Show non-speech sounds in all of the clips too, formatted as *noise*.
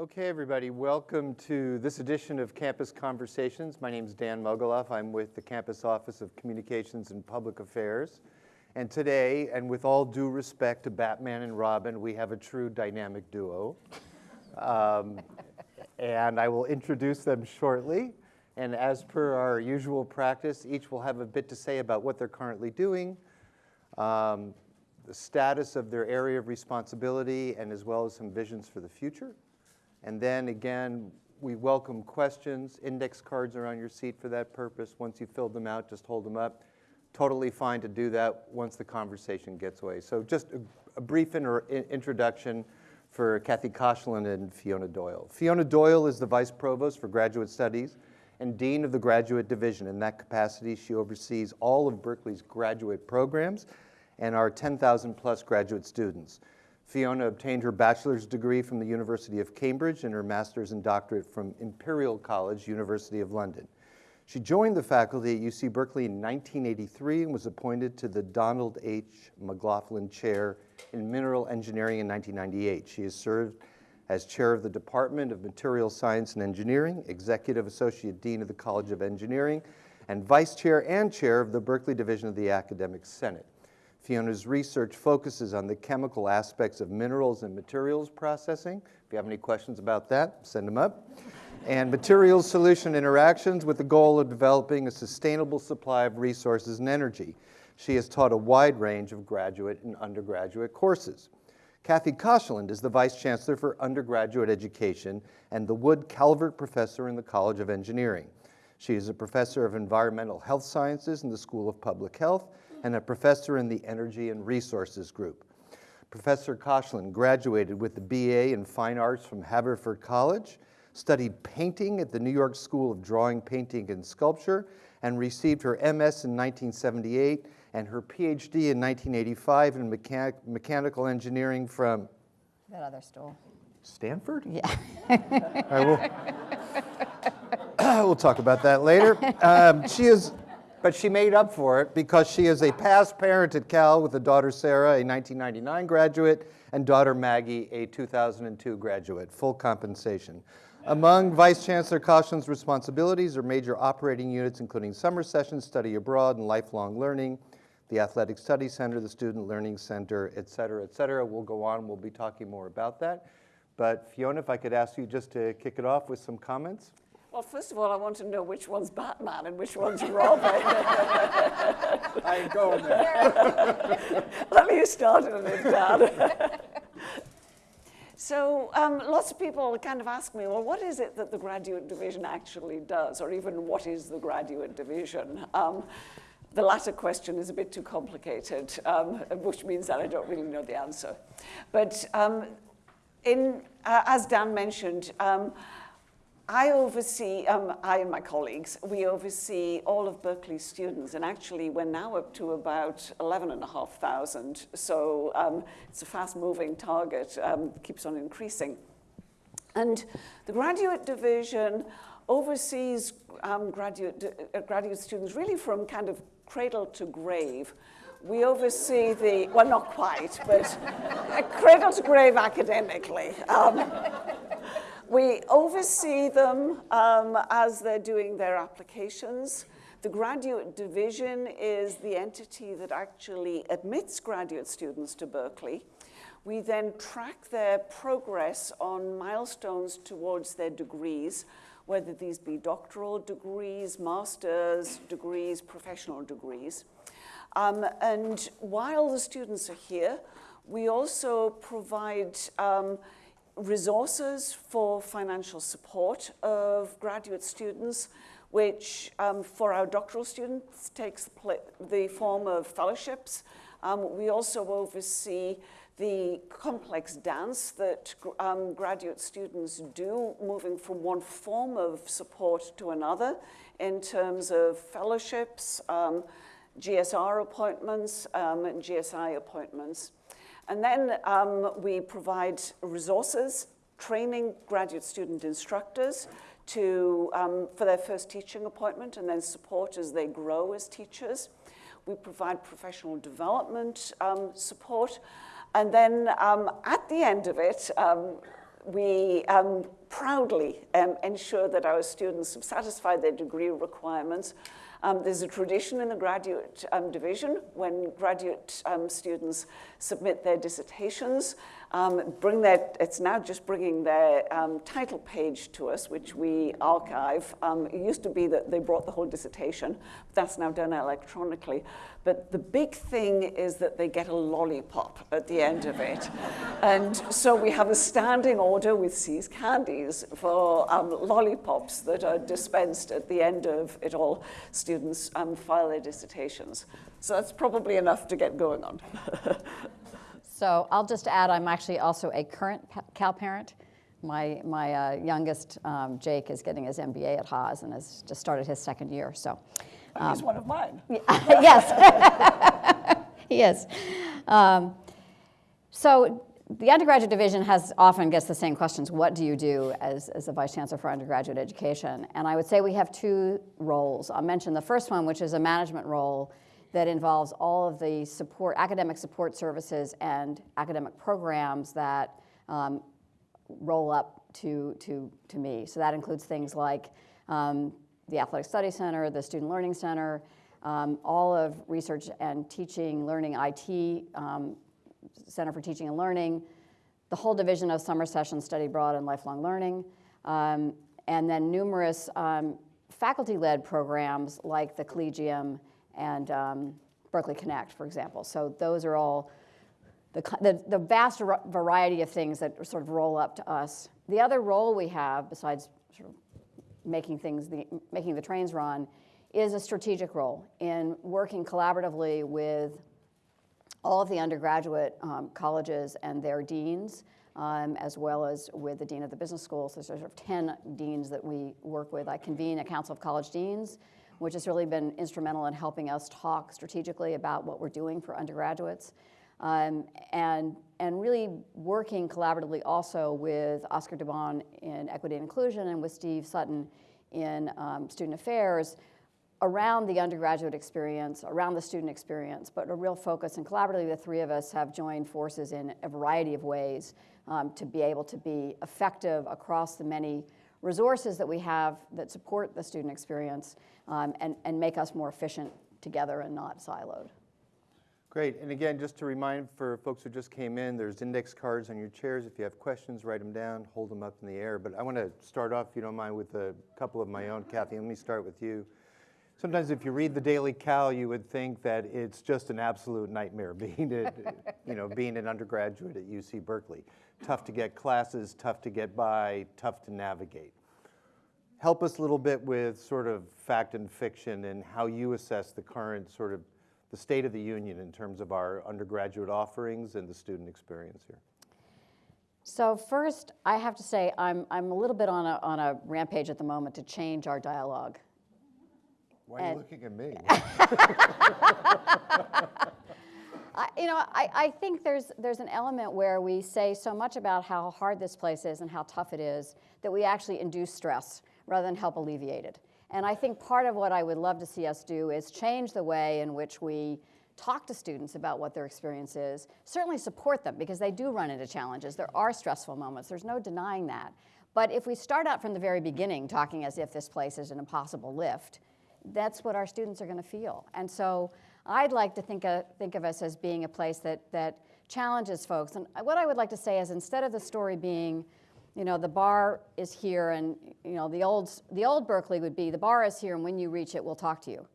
Okay, everybody, welcome to this edition of Campus Conversations. My name is Dan Mogulof. I'm with the Campus Office of Communications and Public Affairs. And today, and with all due respect to Batman and Robin, we have a true dynamic duo. *laughs* Um, and I will introduce them shortly. And as per our usual practice, each will have a bit to say about what they're currently doing, um, the status of their area of responsibility, and as well as some visions for the future. And then again, we welcome questions. Index cards are on your seat for that purpose. Once you've filled them out, just hold them up. Totally fine to do that once the conversation gets away. So just a, a brief in introduction for Kathy Koshland and Fiona Doyle. Fiona Doyle is the Vice Provost for Graduate Studies and Dean of the Graduate Division. In that capacity, she oversees all of Berkeley's graduate programs and our 10,000 plus graduate students. Fiona obtained her bachelor's degree from the University of Cambridge and her master's and doctorate from Imperial College, University of London. She joined the faculty at UC Berkeley in 1983 and was appointed to the Donald H. McLaughlin Chair in Mineral Engineering in 1998. She has served as chair of the Department of Material Science and Engineering, executive associate dean of the College of Engineering, and vice chair and chair of the Berkeley Division of the Academic Senate. Fiona's research focuses on the chemical aspects of minerals and materials processing. If you have any questions about that, send them up. And materials solution interactions with the goal of developing a sustainable supply of resources and energy. She has taught a wide range of graduate and undergraduate courses. Kathy Koshland is the Vice Chancellor for Undergraduate Education and the Wood Calvert Professor in the College of Engineering. She is a professor of environmental health sciences in the School of Public Health and a professor in the Energy and Resources Group. Professor Koshland graduated with the BA in Fine Arts from Haverford College, studied painting at the New York School of Drawing, Painting, and Sculpture, and received her MS in 1978 and her PhD in 1985 in mechanic mechanical engineering from that other stool. Stanford? Yeah. *laughs* right, we'll, *coughs* we'll talk about that later. Um, she is but she made up for it because she is a past parent at Cal with a daughter Sarah, a 1999 graduate, and daughter Maggie, a 2002 graduate, full compensation. Among Vice Chancellor Koshland's responsibilities are major operating units, including summer sessions, study abroad, and lifelong learning, the Athletic Study Center, the Student Learning Center, et cetera, et cetera. We'll go on, we'll be talking more about that. But Fiona, if I could ask you just to kick it off with some comments. Well, first of all, I want to know which one's Batman and which one's Robin. *laughs* I ain't going there. *laughs* Let me start it with that. so um, lots of people kind of ask me, well, what is it that the graduate division actually does, or even what is the graduate division? Um, the latter question is a bit too complicated, um, which means that I don't really know the answer. But um, in, uh, as Dan mentioned, um, I oversee, um, I and my colleagues, we oversee all of Berkeley's students, and actually we're now up to about 11,500, so um, it's a fast-moving target, um, keeps on increasing. And the graduate division oversees um, graduate, uh, graduate students really from kind of cradle to grave. We oversee the, well, not quite, but *laughs* cradle to grave academically. Um, we oversee them um, as they're doing their applications. The graduate division is the entity that actually admits graduate students to Berkeley. We then track their progress on milestones towards their degrees, whether these be doctoral degrees, master's degrees, professional degrees. Um, and while the students are here, we also provide um, resources for financial support of graduate students, which um, for our doctoral students takes the, form of fellowships. Um, we also oversee the complex dance that um, graduate students do, moving from one form of support to another in terms of fellowships, um, GSR appointments, um, and GSI appointments. And then um, we provide resources, training graduate student instructors to, um, for their first teaching appointment and then support as they grow as teachers. We provide professional development um, support. And then um, at the end of it, um, we um, proudly ensure that our students have satisfied their degree requirements. Um, there's a tradition in the graduate um, division when graduate um, students submit their dissertations, um, bring their, it's now just bringing their um, title page to us, which we archive. Um, it used to be that they brought the whole dissertation, but that's now done electronically. But the big thing is that they get a lollipop at the end of it. *laughs* and so we have a standing order with See's Candies for um, lollipops that are dispensed at the end of it all. Students um, file their dissertations. So that's probably enough to get going on. *laughs* So I'll just add, I'm actually also a current Cal parent. My, my uh, youngest, um, Jake, is getting his MBA at Haas and has just started his second year, so. He's one of mine. *laughs* yes, *laughs* he is. Um, so the undergraduate division has often gets the same questions. What do you do as, as a vice chancellor for undergraduate education? And I would say we have two roles. I'll mention the first one, which is a management role that involves all of the support, academic support services and academic programs that um, roll up to, to, to me. So that includes things like um, the Athletic Study Center, the Student Learning Center, um, all of research and teaching, learning IT, um, Center for Teaching and Learning, the whole division of summer sessions, study abroad and lifelong learning, um, and then numerous um, faculty-led programs like the Collegium and um, Berkeley Connect, for example. So those are all the, the, the vast variety of things that sort of roll up to us. The other role we have, besides sort of making things, the, making the trains run, is a strategic role in working collaboratively with all of the undergraduate um, colleges and their deans, um, as well as with the dean of the business school. So there's sort of 10 deans that we work with. I convene a council of college deans, which has really been instrumental in helping us talk strategically about what we're doing for undergraduates. Um, and, and really working collaboratively also with Oscar Dubon in Equity and Inclusion and with Steve Sutton in um, Student Affairs around the undergraduate experience, around the student experience, but a real focus. And collaboratively, the three of us have joined forces in a variety of ways um, to be able to be effective across the many resources that we have that support the student experience um, and, and make us more efficient together and not siloed. Great, and again, just to remind for folks who just came in, there's index cards on your chairs. If you have questions, write them down, hold them up in the air. But I want to start off, if you don't mind, with a couple of my own. Kathy, let me start with you. Sometimes if you read the Daily Cal, you would think that it's just an absolute nightmare *laughs* being, a, you know, being an undergraduate at UC Berkeley. Tough to get classes, tough to get by, tough to navigate. Help us a little bit with sort of fact and fiction and how you assess the current sort of the state of the union in terms of our undergraduate offerings and the student experience here. So first, I have to say I'm, I'm a little bit on a, on a rampage at the moment to change our dialogue why are you looking at me? *laughs* *laughs* I, you know, I, I think there's, there's an element where we say so much about how hard this place is and how tough it is that we actually induce stress rather than help alleviate it. And I think part of what I would love to see us do is change the way in which we talk to students about what their experience is, certainly support them because they do run into challenges. There are stressful moments, there's no denying that. But if we start out from the very beginning talking as if this place is an impossible lift, that's what our students are going to feel. And so I'd like to think of, think of us as being a place that, that challenges folks. And what I would like to say is instead of the story being, you know, the bar is here and, you know, the old, the old Berkeley would be the bar is here and when you reach it, we'll talk to you.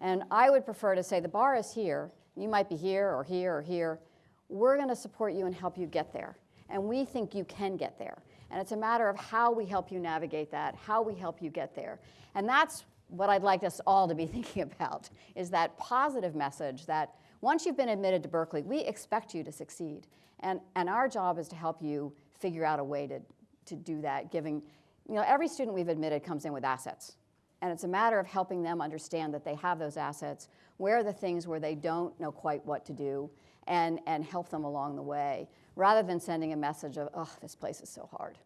And I would prefer to say the bar is here. You might be here or here or here. We're going to support you and help you get there. And we think you can get there. And it's a matter of how we help you navigate that, how we help you get there. And that's what I'd like us all to be *laughs* thinking about is that positive message that once you've been admitted to Berkeley, we expect you to succeed. And, and our job is to help you figure out a way to, to do that, giving, you know, every student we've admitted comes in with assets. And it's a matter of helping them understand that they have those assets, where are the things where they don't know quite what to do, and, and help them along the way, rather than sending a message of, oh, this place is so hard.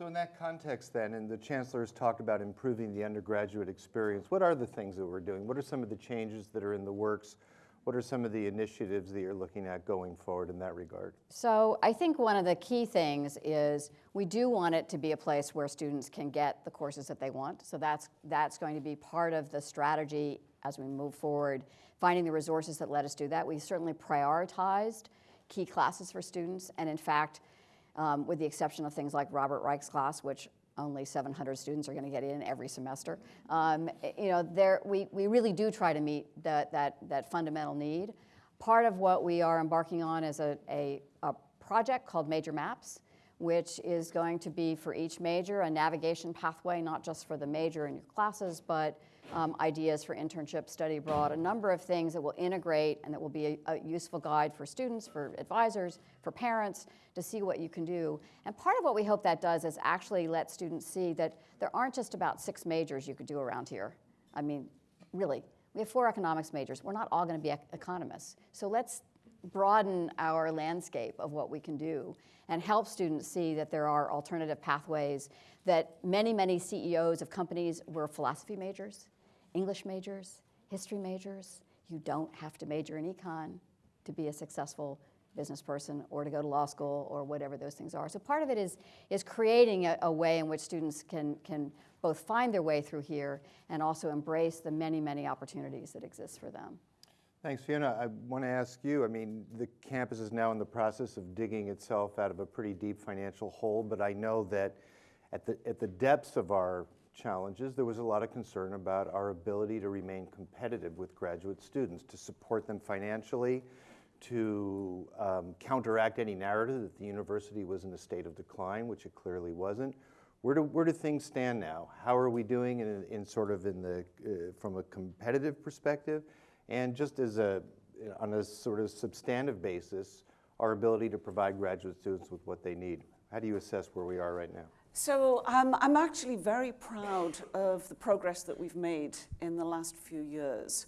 So in that context then, and the chancellor's talked about improving the undergraduate experience, what are the things that we're doing? What are some of the changes that are in the works? What are some of the initiatives that you're looking at going forward in that regard? So I think one of the key things is we do want it to be a place where students can get the courses that they want. So that's, that's going to be part of the strategy as we move forward, finding the resources that let us do that. We certainly prioritized key classes for students, and in fact, um, with the exception of things like Robert Reich's class, which only 700 students are going to get in every semester. Um, you know, there, we, we really do try to meet that, that, that fundamental need. Part of what we are embarking on is a, a, a project called Major Maps, which is going to be for each major a navigation pathway, not just for the major in your classes, but um, ideas for internship, study abroad, a number of things that will integrate and that will be a, a, useful guide for students, for advisors, for parents to see what you can do. And part of what we hope that does is actually let students see that there aren't just about six majors you could do around here. I mean, really, we have four economics majors. We're not all going to be ec economists. So let's broaden our landscape of what we can do and help students see that there are alternative pathways that many, many CEOs of companies were philosophy majors, English majors, history majors. You don't have to major in econ to be a successful business person or to go to law school or whatever those things are. So part of it is, is creating a, a way in which students can, can both find their way through here and also embrace the many, many opportunities that exist for them. Thanks, Fiona. I want to ask you, I mean, the campus is now in the process of digging itself out of a pretty deep financial hole, but I know that at the, at the depths of our challenges, there was a lot of concern about our ability to remain competitive with graduate students, to support them financially, to um, counteract any narrative that the university was in a state of decline, which it clearly wasn't. Where do, where do things stand now? How are we doing in, in sort of in the, uh, from a competitive perspective? And just as a, on a sort of substantive basis, our ability to provide graduate students with what they need. How do you assess where we are right now? So um, I'm actually very proud of the progress that we've made in the last few years.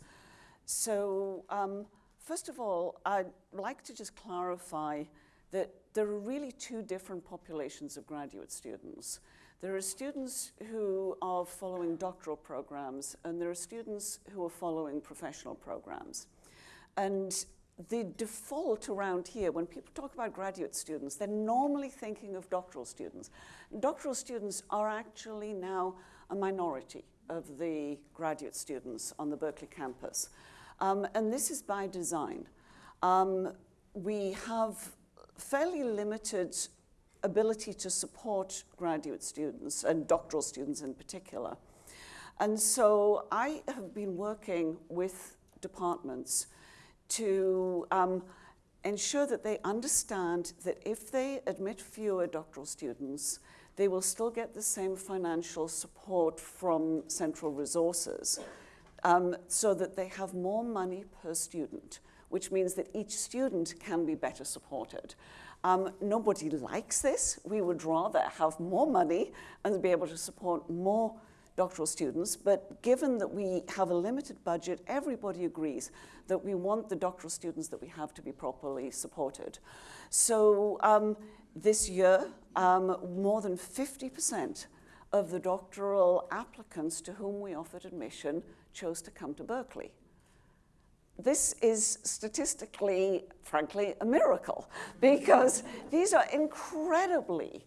So um, first of all, I'd like to just clarify that there are really two different populations of graduate students. There are students who are following doctoral programs, and there are students who are following professional programs. And the default around here, when people talk about graduate students, they're normally thinking of doctoral students. Doctoral students are actually now a minority of the graduate students on the Berkeley campus. Um, and this is by design. Um, we have fairly limited ability to support graduate students and doctoral students in particular. And so I have been working with departments to um, ensure that they understand that if they admit fewer doctoral students, they will still get the same financial support from central resources um, so that they have more money per student, which means that each student can be better supported. Um, nobody likes this. We would rather have more money and be able to support more doctoral students, but given that we have a limited budget, everybody agrees that we want the doctoral students that we have to be properly supported. So um, this year, um, more than 50% of the doctoral applicants to whom we offered admission chose to come to Berkeley this is statistically, frankly, a miracle *laughs* because these are incredibly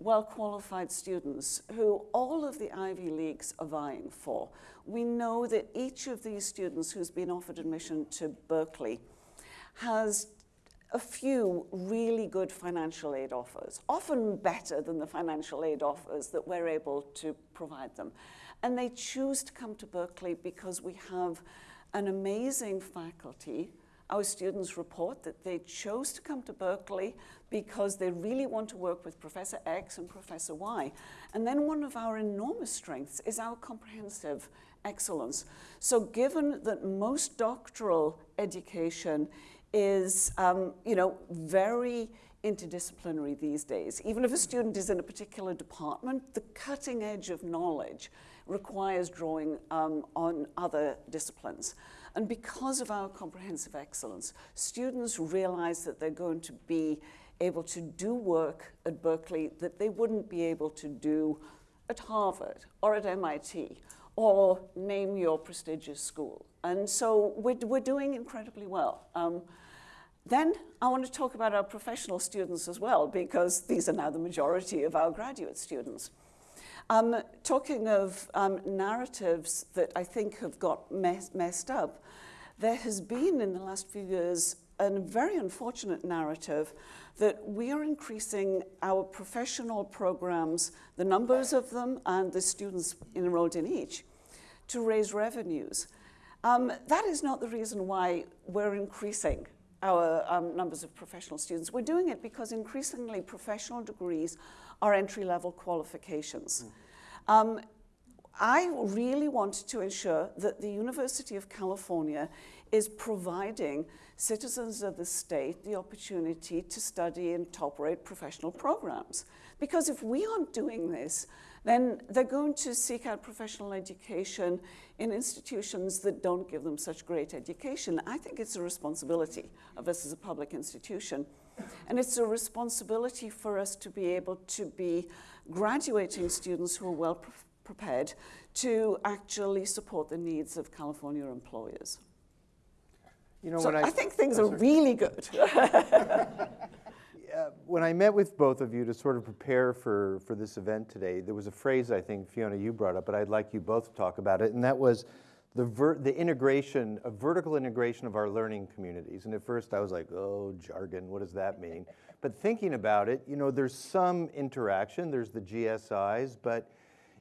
well-qualified students who all of the Ivy Leagues are vying for. We know that each of these students who's been offered admission to Berkeley has a few really good financial aid offers, often better than the financial aid offers that we're able to provide them. And they choose to come to Berkeley because we have an amazing faculty. Our students report that they chose to come to Berkeley because they really want to work with Professor X and Professor Y. And then one of our enormous strengths is our comprehensive excellence. So given that most doctoral education is, um, you know, very interdisciplinary these days. Even if a student is in a particular department, the cutting edge of knowledge requires drawing um, on other disciplines. And because of our comprehensive excellence, students realize that they're going to be able to do work at Berkeley that they wouldn't be able to do at Harvard or at MIT or name your prestigious school. And so we're, we're doing incredibly well. Um, then I want to talk about our professional students as well, because these are now the majority of our graduate students. Um, talking of um, narratives that I think have got mess messed up, there has been in the last few years a very unfortunate narrative that we are increasing our professional programs, the numbers of them and the students enrolled in each, to raise revenues. Um, that is not the reason why we're increasing our um, numbers of professional students. We're doing it because increasingly professional degrees are entry-level qualifications. Mm. Um, I really want to ensure that the University of California is providing citizens of the state the opportunity to study in top-rate professional programs. Because if we aren't doing this, then they're going to seek out professional education in institutions that don't give them such great education. I think it's a responsibility of us as a public institution. And it's a responsibility for us to be able to be graduating students who are well pre prepared to actually support the needs of California employers. You know, so I, I, think things are really good. *laughs* uh, when I met with both of you to sort of prepare for, for this event today, there was a phrase I think, Fiona, you brought up, but I'd like you both to talk about it, and that was the, ver the integration, a vertical integration of our learning communities. And at first I was like, oh, jargon, what does that mean? *laughs* But thinking about it, you know, there's some interaction, there's the GSIs, but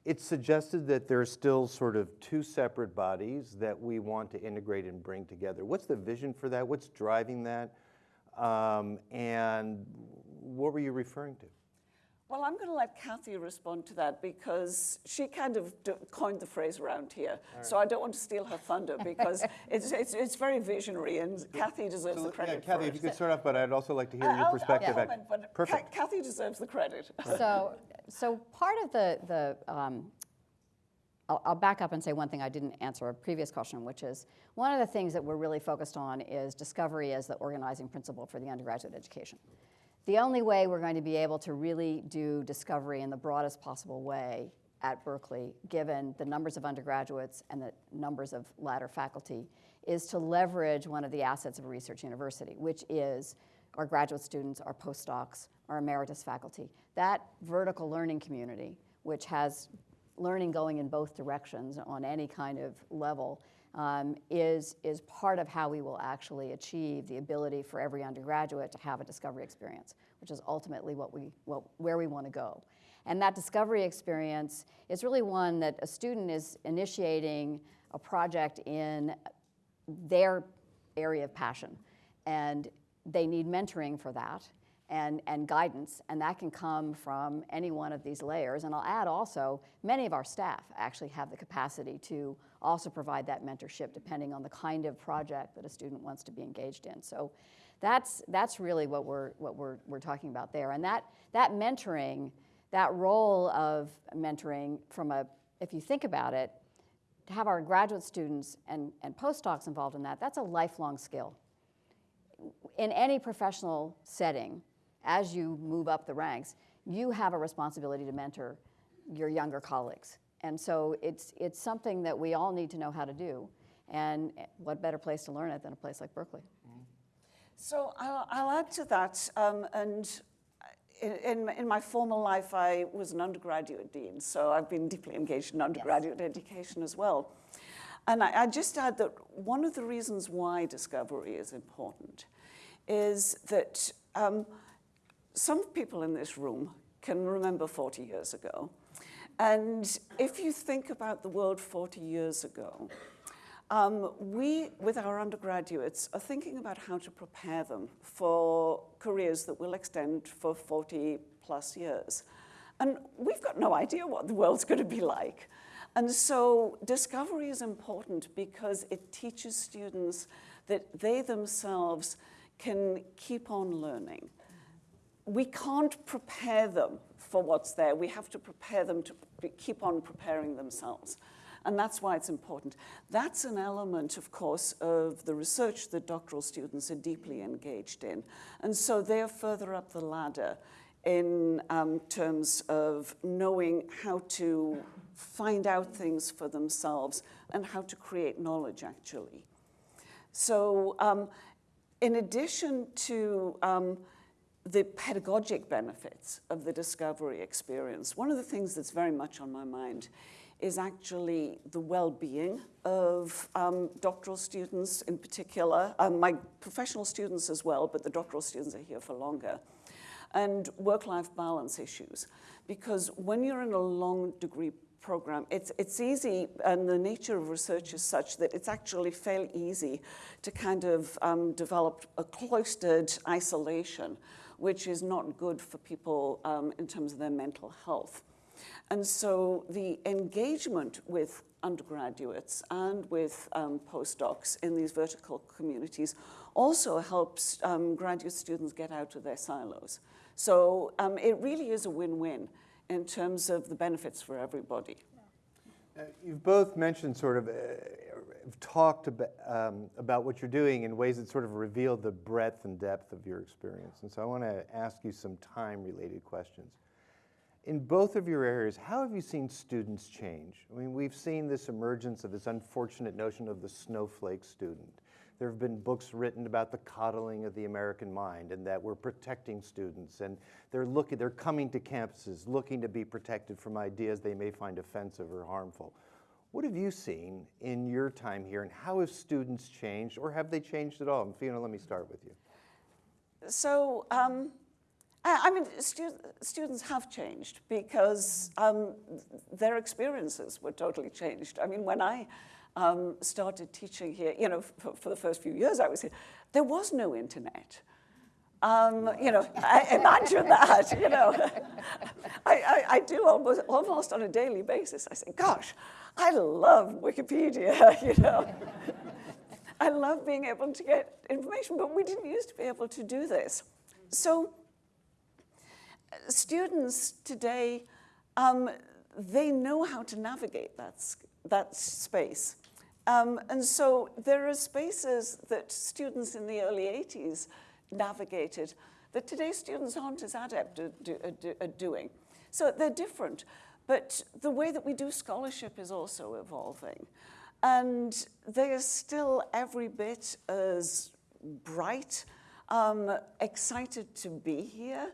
it's suggested that there are still sort of two separate bodies that we want to integrate and bring together. What's the vision for that? What's driving that? Um, and what were you referring to? Well, I'm going to let Kathy respond to that because she kind of coined the phrase around here. Right. So I don't want to steal her thunder because *laughs* it's, it's, it's, very visionary and Kathy deserves so, the credit yeah, Kathy, if you could start off, but I'd also like to hear uh, your I'll, perspective. I'll comment, but Perfect. Kathy deserves the credit. So, so part of the, the um, I'll, I'll, back up and say one thing I didn't answer a previous question, which is one of the things that we're really focused on is discovery as the organizing principle for the undergraduate education. The only way we're going to be able to really do discovery in the broadest possible way at Berkeley, given the numbers of undergraduates and the numbers of ladder faculty, is to leverage one of the assets of a research university, which is our graduate students, our postdocs, our emeritus faculty. That vertical learning community, which has learning going in both directions on any kind of level um, is, is part of how we will actually achieve the ability for every undergraduate to have a discovery experience, which is ultimately what we, what, where we want to go. And that discovery experience is really one that a student is initiating a project in their area of passion. And they need mentoring for that and, and guidance, and that can come from any one of these layers. And I'll add also, many of our staff actually have the capacity to also provide that mentorship depending on the kind of project that a student wants to be engaged in. So that's, that's really what, we're, what we're, we're talking about there. And that, that mentoring, that role of mentoring from a, if you think about it, to have our graduate students and, and postdocs involved in that, that's a lifelong skill. In any professional setting, as you move up the ranks, you have a responsibility to mentor your younger colleagues. And so it's, it's something that we all need to know how to do. And what better place to learn it than a place like Berkeley? So I'll, I'll add to that. Um, and in, in, in, my former life, I was an undergraduate dean. So I've been deeply engaged in undergraduate yes. education as well. And I, I just add that one of the reasons why discovery is important is that um, some people in this room can remember 40 years ago. And if you think about the world 40 years ago, um, we, with our undergraduates, are thinking about how to prepare them for careers that will extend for 40 plus years. And we've got no idea what the world's going to be like. And so discovery is important because it teaches students that they themselves can keep on learning we can't prepare them for what's there. We have to prepare them to keep on preparing themselves. And that's why it's important. That's an element, of course, of the research that doctoral students are deeply engaged in. And so they're further up the ladder in um, terms of knowing how to find out things for themselves and how to create knowledge, actually. So um, in addition to um, the pedagogic benefits of the discovery experience, one of the things that's very much on my mind is actually the well-being of um, doctoral students in particular, um, my professional students as well, but the doctoral students are here for longer, and work-life balance issues. Because when you're in a long degree program, it's, it's easy, and the nature of research is such that it's actually fairly easy to kind of um, develop a cloistered isolation, which is not good for people um, in terms of their mental health. And so the engagement with undergraduates and with um, postdocs in these vertical communities also helps um, graduate students get out of their silos. So um, it really is a win-win in terms of the benefits for everybody. Uh, You've both mentioned sort of, uh, talked about, um, about what you're doing in ways that sort of reveal the breadth and depth of your experience. And so I want to ask you some time-related questions. In both of your areas, how have you seen students change? I mean, we've seen this emergence of this unfortunate notion of the snowflake student. There have been books written about the coddling of the American mind and that we're protecting students and they're looking, they're coming to campuses looking to be protected from ideas they may find offensive or harmful. What have you seen in your time here and how have students changed or have they changed at all? And Fiona, let me start with you. So, um, I mean, stu students have changed because um, their experiences were totally changed. I mean, when I um, started teaching here, you know, for, for, the first few years I was here, there was no internet. Um, you know, I, imagine that, you know. *laughs* I, I, I, do almost, almost on a daily basis. I say, gosh, I love Wikipedia, *laughs* you know. *laughs* I love being able to get information, but we didn't used to be able to do this. So students today, um, they know how to navigate that, that space. Um, and so there are spaces that students in the early 80s navigated that today's students aren't as adept at, do, at doing. So they're different. But the way that we do scholarship is also evolving. And they are still every bit as bright, um, excited to be here,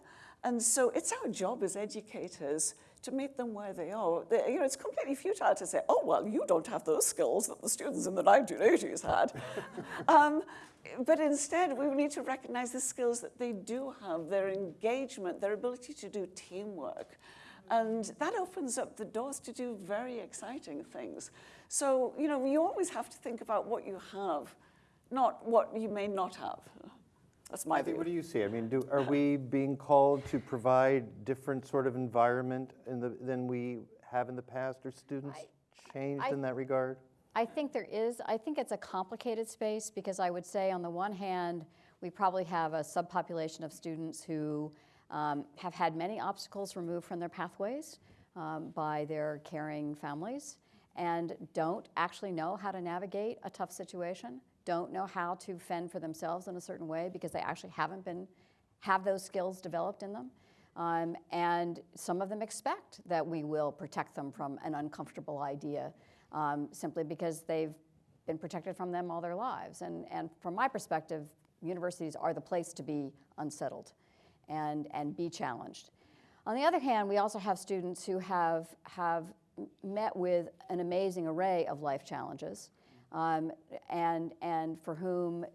and so it's our job as educators to meet them where they are. They, you know, it's completely futile to say, oh, well, you don't have those skills that the students in the 1980s had. *laughs* um, but instead, we need to recognize the skills that they do have, their engagement, their ability to do teamwork. And that opens up the doors to do very exciting things. So, you know, you always have to think about what you have, not what you may not have. That's my view. What do you see? I mean, do, are *laughs* we being called to provide different sort of environment in the, than we have in the past? Are students I- changed I- in that regard? I think there is. I think it's a complicated space because I would say, on the one hand, we probably have a subpopulation of students who um, have had many obstacles removed from their pathways um, by their caring families and don't actually know how to navigate a tough situation don't know how to fend for themselves in a certain way because they actually haven't been, have those skills developed in them. Um, and some of them expect that we will protect them from an uncomfortable idea um, simply because they've been protected from them all their lives. And, and from my perspective, universities are the place to be unsettled and, and be challenged. On the other hand, we also have students who have, have met with an amazing array of life challenges um, and, and for whom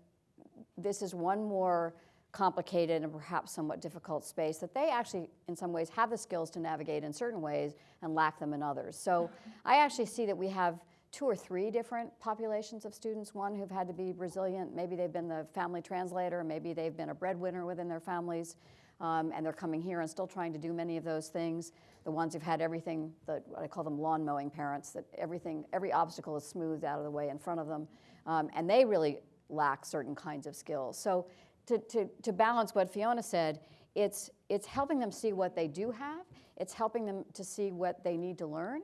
this is one more complicated and perhaps somewhat difficult space that they actually, in some ways, have the skills to navigate in certain ways and lack them in others. So I actually see that we have two or three different populations of students, one who've had to be resilient, maybe they've been the family translator, maybe they've been a breadwinner within their families, um, and they're coming here and still trying to do many of those things. The ones who've had everything, the, I call them lawn mowing parents, that everything, every obstacle is smoothed out of the way in front of them, um, and they really lack certain kinds of skills. So to, to, to balance what Fiona said, it's, it's helping them see what they do have, it's helping them to see what they need to learn,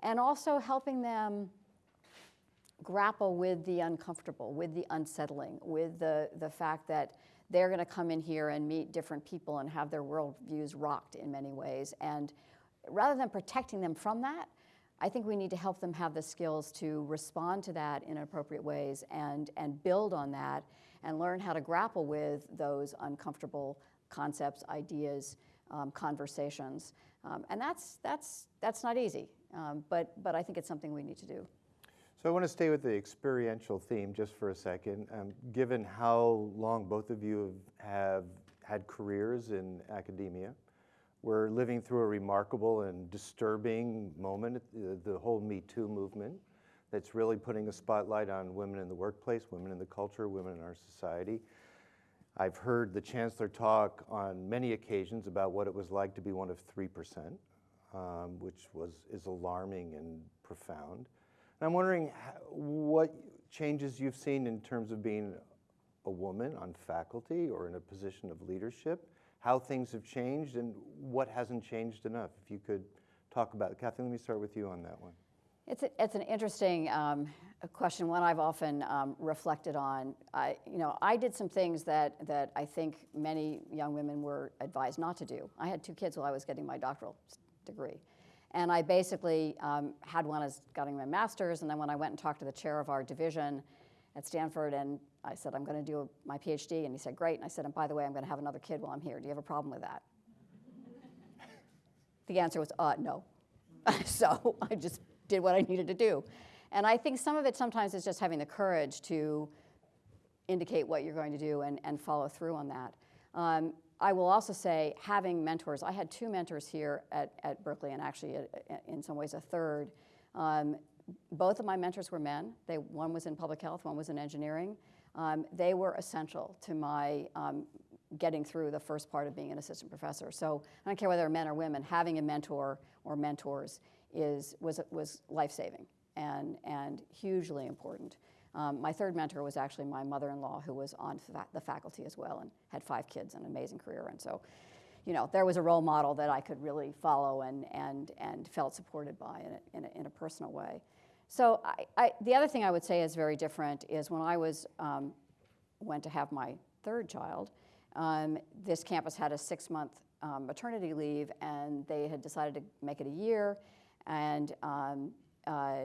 and also helping them grapple with the uncomfortable, with the unsettling, with the, the fact that they're going to come in here and meet different people and have their worldviews rocked in many ways. And rather than protecting them from that, I think we need to help them have the skills to respond to that in appropriate ways and, and build on that and learn how to grapple with those uncomfortable concepts, ideas, um, conversations. Um, and that's, that's, that's not easy, um, but, but I think it's something we need to do. So I want to stay with the experiential theme just for a second. Um, given how long both of you have had careers in academia, we're living through a remarkable and disturbing moment, the, the whole Me Too movement, that's really putting a spotlight on women in the workplace, women in the culture, women in our society. I've heard the chancellor talk on many occasions about what it was like to be one of 3%, um, which was, is alarming and profound. And I'm wondering what changes you've seen in terms of being a woman on faculty or in a position of leadership, how things have changed and what hasn't changed enough. If you could talk about it. Kathy, let me start with you on that one. It's, a, it's an interesting um, question, one I've often um, reflected on. I, you know, I did some things that, that I think many young women were advised not to do. I had two kids while I was getting my doctoral degree. And I basically um, had one as getting my master's, and then when I went and talked to the chair of our division at Stanford, and I said, I'm going to do my PhD, and he said, great. And I said, and by the way, I'm going to have another kid while I'm here. Do you have a problem with that? the answer was, uh, no. *laughs* so I just did what I needed to do. And I think some of it sometimes is just having the courage to indicate what you're going to do and, and follow through on that. Um, I will also say having mentors. I had two mentors here at, at Berkeley and actually a, a, in some ways a third. Um, both of my mentors were men. They, one was in public health, one was in engineering. Um, they were essential to my um, getting through the first part of being an assistant professor. So I don't care whether men or women, having a mentor or mentors is, was, was life-saving and, and hugely important. Um, my third mentor was actually my mother-in-law who was on fa the faculty as well and had five kids and an amazing career. And so, you know, there was a role model that I could really follow and, and, and felt supported by in a, in a, in a personal way. So I, I, the other thing I would say is very different is when I was, um, went to have my third child, um, this campus had a six-month um, maternity leave and they had decided to make it a year and, um, uh,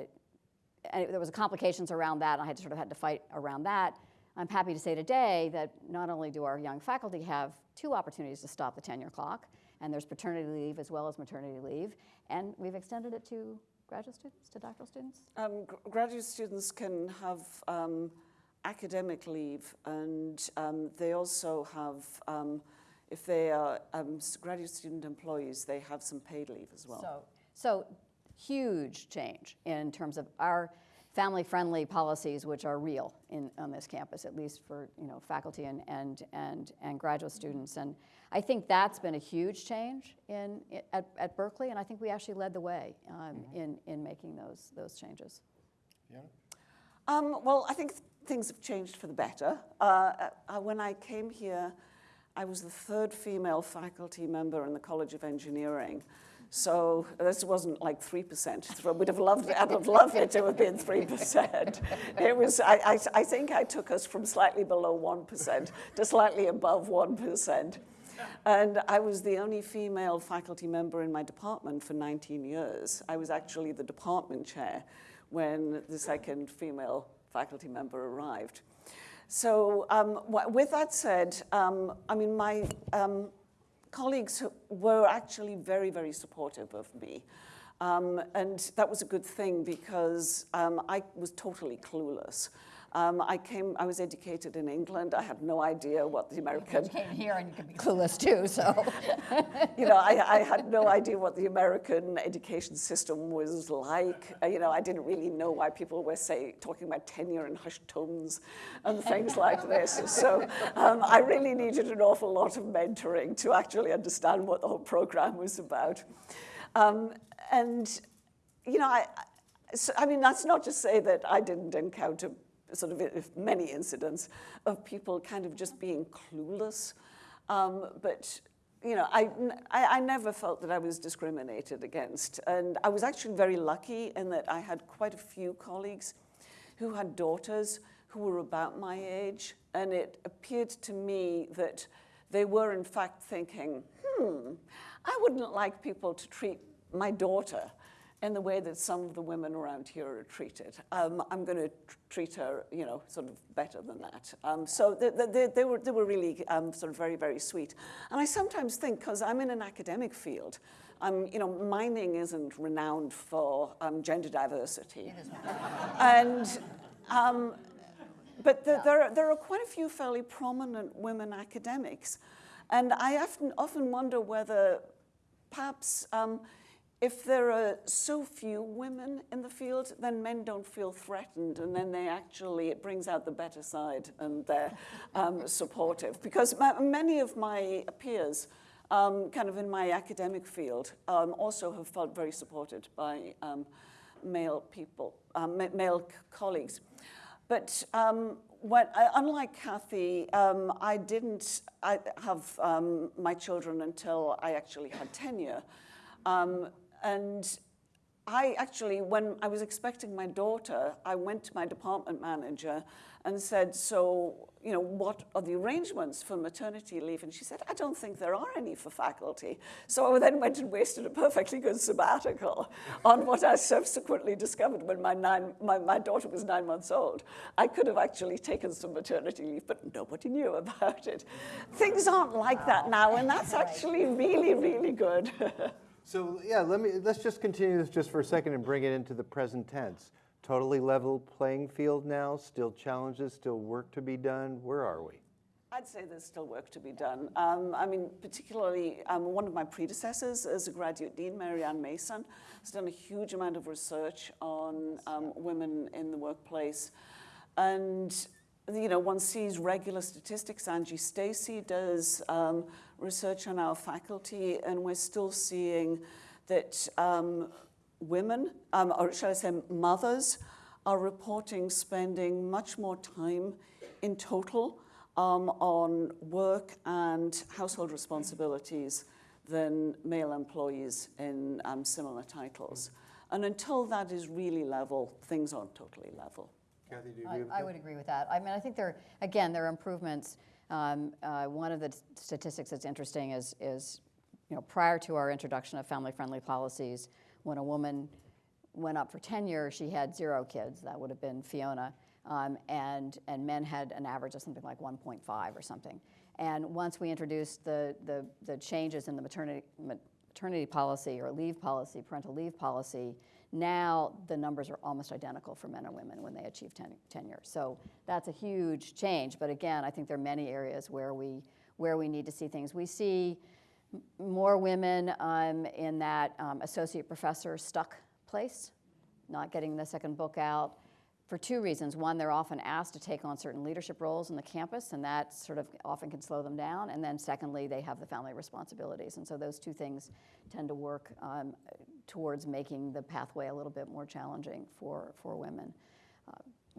and there was complications around that. And I had sort of had to fight around that. I'm happy to say today that not only do our young faculty have two opportunities to stop the tenure clock, and there's paternity leave as well as maternity leave, and we've extended it to graduate students, to doctoral students? Um, graduate students can have um, academic leave, and um, they also have, um, if they are um, graduate student employees, they have some paid leave as well. So, so huge change in terms of our family-friendly policies, which are real in, on this campus, at least for you know, faculty and, and, and, and graduate students. And I think that's been a huge change in, at, at Berkeley, and I think we actually led the way um, mm -hmm. in, in making those, those changes. Yeah. Um, well, I think th things have changed for the better. Uh, uh, when I came here, I was the third female faculty member in the College of Engineering. So this wasn't like 3%. I would have loved it, I'd have loved it to have been 3%. It was, I, I, I think I took us from slightly below 1% to slightly above 1%. And I was the only female faculty member in my department for 19 years. I was actually the department chair when the second female faculty member arrived. So um, with that said, um, I mean, my, um, colleagues were actually very, very supportive of me. Um, and that was a good thing because um, I was totally clueless. Um, I came, I was educated in England. I had no idea what the American... You came here and you could be *laughs* clueless too, so... *laughs* you know, I, I, had no idea what the American education system was like. Uh, you know, I didn't really know why people were, say, talking about tenure in hushed tones and things like this. *laughs* So um, I really needed an awful lot of mentoring to actually understand what the whole program was about. Um, and, you know, I, so, I mean, that's not to say that I didn't encounter sort of many incidents of people kind of just being clueless. Um, but you know, I, I, I, never felt that I was discriminated against. And I was actually very lucky in that I had quite a few colleagues who had daughters who were about my age, and it appeared to me that they were in fact thinking, hmm, I wouldn't like people to treat my daughter in the way that some of the women around here are treated. Um, I'm going to treat her, you know, sort of better than that. Um, so they, they, they, were, they were really um, sort of very, very sweet. And I sometimes think, because I'm in an academic field, um, you know, mining isn't renowned for um, gender diversity. and, um, but the, there, are, there are quite a few fairly prominent women academics. And I often, often wonder whether perhaps um, if there are so few women in the field, then men don't feel threatened, and then they actually, it brings out the better side, and they're um, supportive. Because ma many of my peers, um, kind of in my academic field, um, also have felt very supported by um, male people, um, male colleagues. But um, when, uh, unlike Kathy, um, I didn't I have um, my children until I actually had tenure. Um, and I actually, when I was expecting my daughter, I went to my department manager and said, so, you know, what are the arrangements for maternity leave? And she said, I don't think there are any for faculty. So I then went and wasted a perfectly good sabbatical on what I subsequently discovered when my, nine, my, my daughter was nine months old. I could have actually taken some maternity leave, but nobody knew about it. Things aren't like that now, and that's actually really, really good. *laughs* So yeah, let me, let's just continue this just for a second and bring it into the present tense. Totally level playing field now, still challenges, still work to be done. Where are we? I'd say there's still work to be done. Um, I mean, particularly um, one of my predecessors as a graduate dean, Mary Ann Mason, has done a huge amount of research on um, women in the workplace. And you know, one sees regular statistics. Angy Stacy does um, research on our faculty, and we're still seeing that um, women, um, or shall I say mothers, are reporting spending much more time in total um, on work and household responsibilities than male employees in um, similar titles. And until that is really level, things aren't totally level. Kathy, do you I, with I that? would agree with that. I mean, I think there, again, there are improvements. Um, uh, one of the statistics that's interesting is, is, you know, prior to our introduction of family-friendly policies, when a woman went up for tenure, she had zero kids. That would have been Fiona. Um, and, and men had an average of something like 1.5 or something. And once we introduced the, the, the changes in the maternity, maternity policy or leave policy, parental leave policy, now the numbers are almost identical for men and women when they achieve ten tenure. So that's a huge change. But again, I think there are many areas where we, where we need to see things. We see more women um, in that um, associate professor stuck place, not getting the second book out for two reasons. One, they're often asked to take on certain leadership roles in the campus, and that sort of often can slow them down. And then secondly, they have the family responsibilities. And so those two things tend to work um, towards making the pathway a little bit more challenging for, for women. Uh,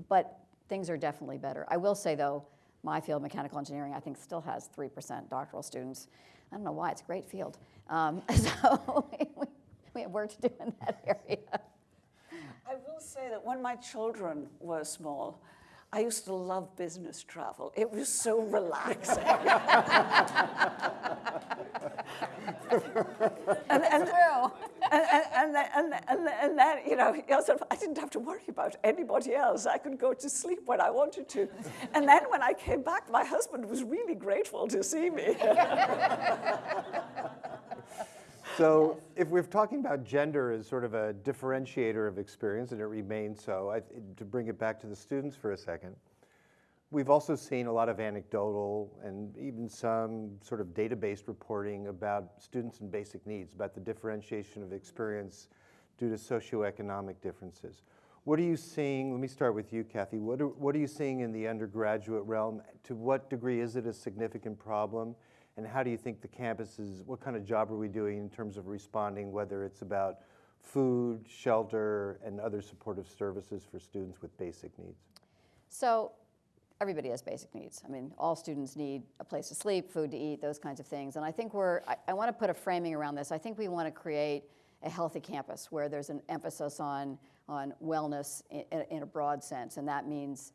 but things are definitely better. I will say, though, my field, mechanical engineering, I think still has 3% doctoral students. I don't know why, it's a great field. Um, *laughs* so we, we have work to do in that area. I will say that when my children were small, I used to love business travel. It was so relaxing. *laughs* and, and, and, and, and, and, and then, you know, I didn't have to worry about anybody else. I could go to sleep when I wanted to. And then when I came back, my husband was really grateful to see me. *laughs* So if we're talking about gender as sort of a differentiator of experience, and it remains so, I, to bring it back to the students for a second, we've also seen a lot of anecdotal and even some sort of database reporting about students and basic needs, about the differentiation of experience due to socioeconomic differences. What are you seeing, let me start with you, Kathy, what are, what are you seeing in the undergraduate realm? To what degree is it a significant problem? And how do you think the campus is, what kind of job are we doing in terms of responding, whether it's about food, shelter, and other supportive services for students with basic needs? So everybody has basic needs. I mean, all students need a place to sleep, food to eat, those kinds of things. And I think we're, I, I want to put a framing around this. I think we want to create a healthy campus where there's an emphasis on, on wellness in, in a broad sense. And that means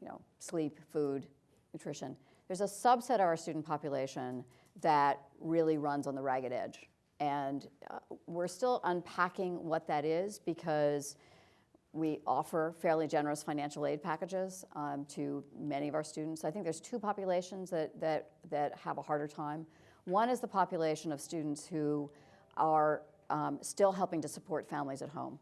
you know, sleep, food, nutrition. There's a subset of our student population that really runs on the ragged edge. And uh, we're still unpacking what that is because we offer fairly generous financial aid packages um, to many of our students. I think there's two populations that, that, that have a harder time. One is the population of students who are um, still helping to support families at home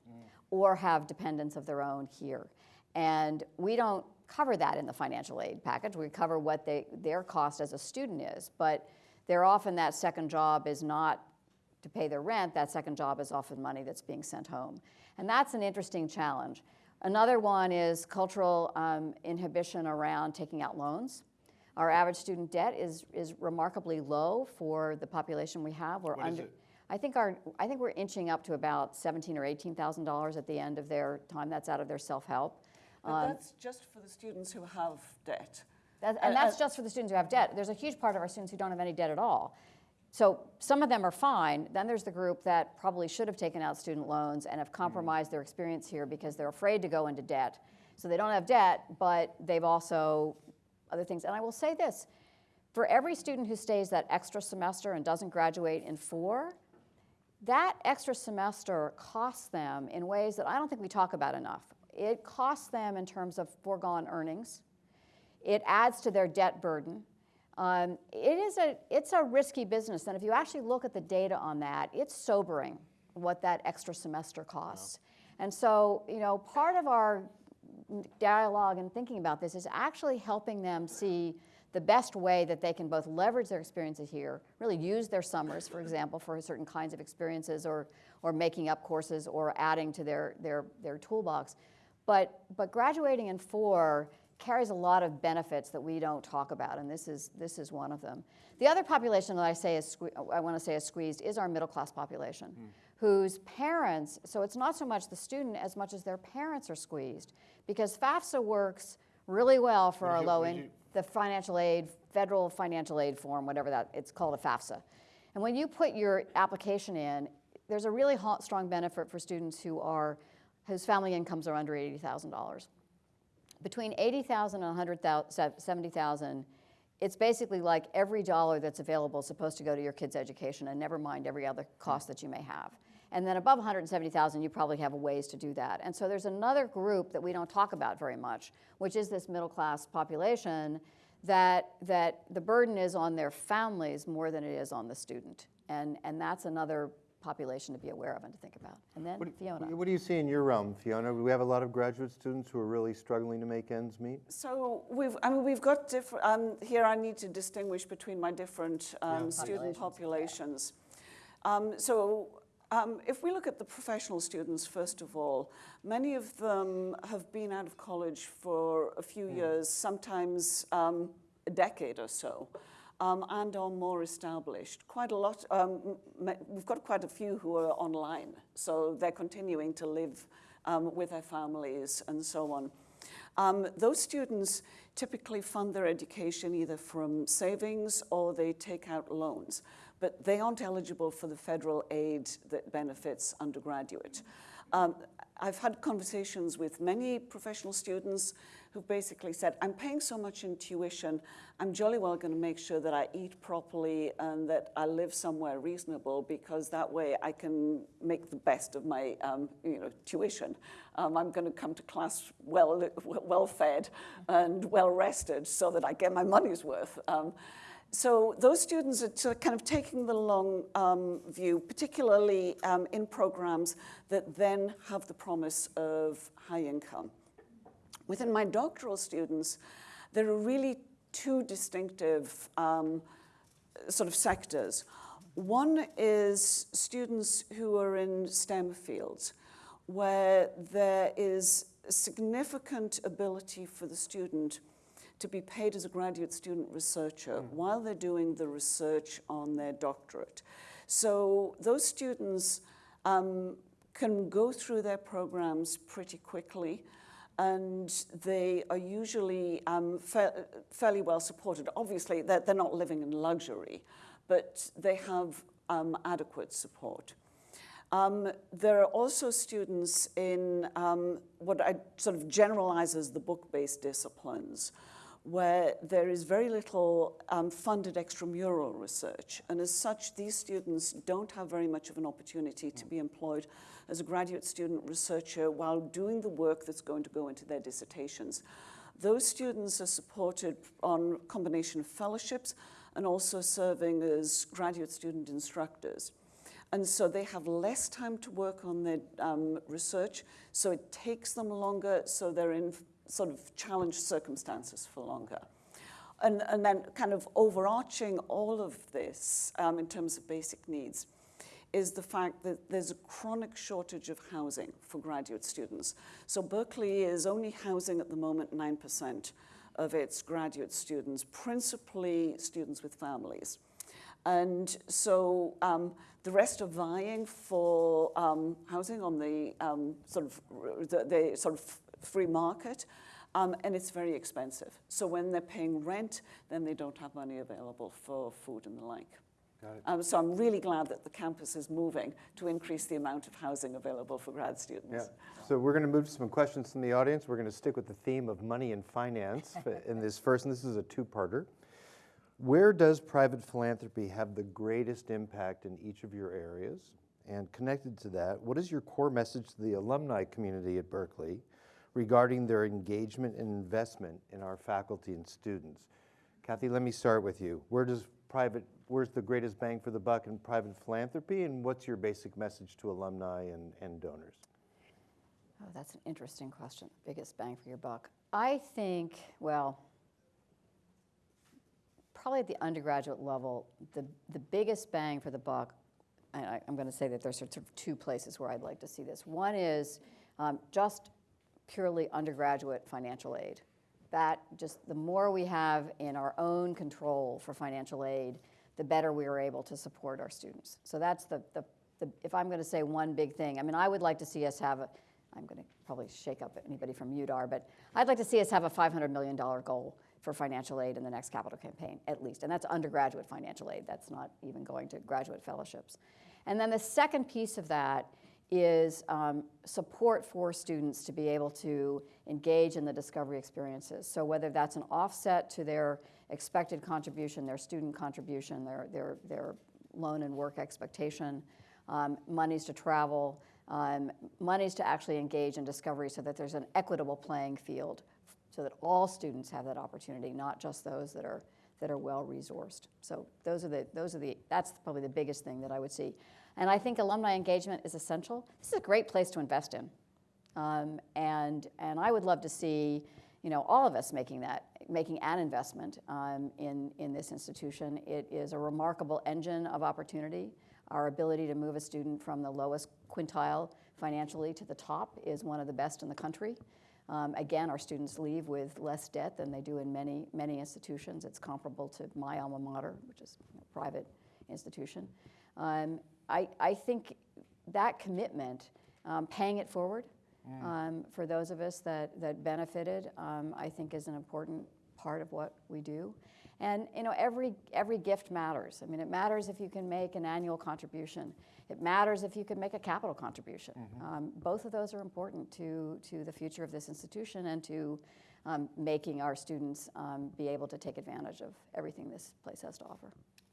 or have dependents of their own here. And we don't cover that in the financial aid package. We cover what they, their cost as a student is. But they're often that second job is not to pay their rent, that second job is often money that's being sent home. And that's an interesting challenge. Another one is cultural um, inhibition around taking out loans. Our average student debt is, is remarkably low for the population we have. We're What under? I think our, I think we're inching up to about seventeen or eighteen thousand dollars at the end of their time. That's out of their self-help. But um, that's just for the students who have debt. That, And- that's just for the students who have debt. There's a huge part of our students who don't have any debt at all. So some of them are fine. Then there's the group that probably should have taken out student loans and have hmm. compromised their experience here because they're afraid to go into debt. So they don't have debt, but they've also other things. And I will say this for every student who stays that extra semester and doesn't graduate in four, that extra semester costs them in ways that I don't think we talk about enough. It costs them in terms of foregone earnings. It adds to their debt burden. Um, it is a, it's a risky business, and if you actually look at the data on that, it's sobering what that extra semester costs. And so, you know, part of our dialogue and thinking about this is actually helping them see the best way that they can both leverage their experiences here, really use their summers, for example, for certain kinds of experiences or, or making up courses or adding to their, their, their toolbox. But, but graduating in four carries a lot of benefits that we don't talk about, and this is, this is one of them. The other population that I say is, I want to say is squeezed is our middle class population, whose parents, so it's not so much the student as much as their parents are squeezed, because FAFSA works really well for our low end, the financial aid, federal financial aid form, whatever that, it's called a FAFSA. And when you put your application in, there's a really hot, strong benefit for students who are, whose family incomes are under $80,000 between 80,000 and 100,000, 70,000, it's basically like every dollar that's available is supposed to go to your kid's education and never mind every other cost that you may have. And then above 170,000, you probably have ways to do that. And so there's another group that we don't talk about very much, which is this middle class population that, that the burden is on their families more than it is on the student. And, and that's another population to be aware of and to think about. And then What do- Fiona. What do you see in your realm, Fiona? We have a lot of graduate students who are really struggling to make ends meet? So we've, I mean, we've got different, um, here I need to distinguish between my different um, student populations. Um, so um, if we look at the professional students, first of all, many of them have been out of college for a few years, sometimes um, a decade or so. Um, and are more established. Quite a lot, um, we've got quite a few who are online, so they're continuing to live um, with their families and so on. Um, those students typically fund their education either from savings or they take out loans, but they aren't eligible for the federal aid that benefits undergraduate. Um, I've had conversations with many professional students who basically said, I'm paying so much in tuition, I'm jolly well going to make sure that I eat properly and that I live somewhere reasonable because that way I can make the best of my um, you know, tuition. Um, I'm going to come to class well, well fed and well rested so that I get my money's worth. Um, so those students are kind of taking the long um, view, particularly um, in programs that then have the promise of high income. Within my doctoral students, there are really two distinctive um, sort of sectors. One is students who are in STEM fields, where there is significant ability for the student to be paid as a graduate student researcher while they're doing the research on their doctorate. So those students um, can go through their programs pretty quickly and they are usually um, fa- fairly well supported. Obviously, they're, they're not living in luxury, but they have um, adequate support. Um, there are also students in um, what I sort of generalize as the book-based disciplines, where there is very little um, funded extramural research. And as such, these students don't have very much of an opportunity to be employed as a graduate student researcher while doing the work that's going to go into their dissertations. Those students are supported on combination of fellowships and also serving as graduate student instructors. And so they have less time to work on their um, research, so it takes them longer, so they're in sort of challenged circumstances for longer. And, and then kind of overarching all of this um, in terms of basic needs is the fact that there's a chronic shortage of housing for graduate students. So Berkeley is only housing at the moment 9% of its graduate students, principally students with families. And so um, the rest are vying for um, housing on the um, sort of the, the, sort of free market, um, and it's very expensive. So when they're paying rent, then they don't have money available for food and the like. Um, so I'm really glad that the campus is moving to increase the amount of housing available for grad students. Yeah. So we're going to move to some questions from the audience. We're going to stick with the theme of money and finance *laughs* in this first, and this is a two-parter. Where does private philanthropy have the greatest impact in each of your areas? And connected to that, what is your core message to the alumni community at Berkeley regarding their engagement and investment in our faculty and students? Kathy, let me start with you. Where does private, where's the greatest bang for the buck in private philanthropy, and what's your basic message to alumni and, and donors? Oh, that's an interesting question. Biggest bang for your buck. I think, well, probably at the undergraduate level, the, the biggest bang for the buck, and I, am going to say that there's sort of two places where I'd like to see this. One is um, just purely undergraduate financial aid. That just the more we have in our own control for financial aid, the better we are able to support our students. So that's the, the, the if I'm going to say one big thing, I mean, I would like to see us have a, I'm going to probably shake up anybody from UDAR, but I'd like to see us have a $500 million goal for financial aid in the next capital campaign, at least. And that's undergraduate financial aid. That's not even going to graduate fellowships. And then the second piece of that is um, support for students to be able to engage in the discovery experiences. So whether that's an offset to their expected contribution, their student contribution, their, their, their loan and work expectation, um, monies to travel, um, monies to actually engage in discovery so that there's an equitable playing field so that all students have that opportunity, not just those that are, that are well resourced. So those are the, those are the, that's probably the biggest thing that I would see. And I think alumni engagement is essential. This is a great place to invest in. Um, and, and I would love to see you know, all of us making that, making an investment um, in, in this institution. It is a remarkable engine of opportunity. Our ability to move a student from the lowest quintile financially to the top is one of the best in the country. Um, again, our students leave with less debt than they do in many, many institutions. It's comparable to my alma mater, which is a private institution. Um, I, I think that commitment, um, paying it forward mm. um, for those of us that, that benefited, um, I think is an important part of what we do. And you know, every, every gift matters. I mean, it matters if you can make an annual contribution. It matters if you can make a capital contribution. Mm-hmm. Um, both of those are important to, to the future of this institution and to um, making our students um, be able to take advantage of everything this place has to offer.